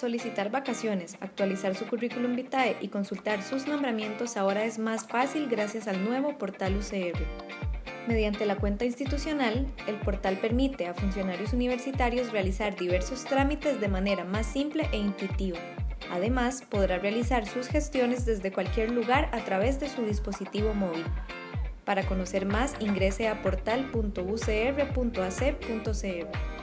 Solicitar vacaciones, actualizar su currículum vitae y consultar sus nombramientos ahora es más fácil gracias al nuevo portal UCR. Mediante la cuenta institucional, el portal permite a funcionarios universitarios realizar diversos trámites de manera más simple e intuitiva. Además, podrá realizar sus gestiones desde cualquier lugar a través de su dispositivo móvil. Para conocer más, ingrese a portal.ucr.ac.cr.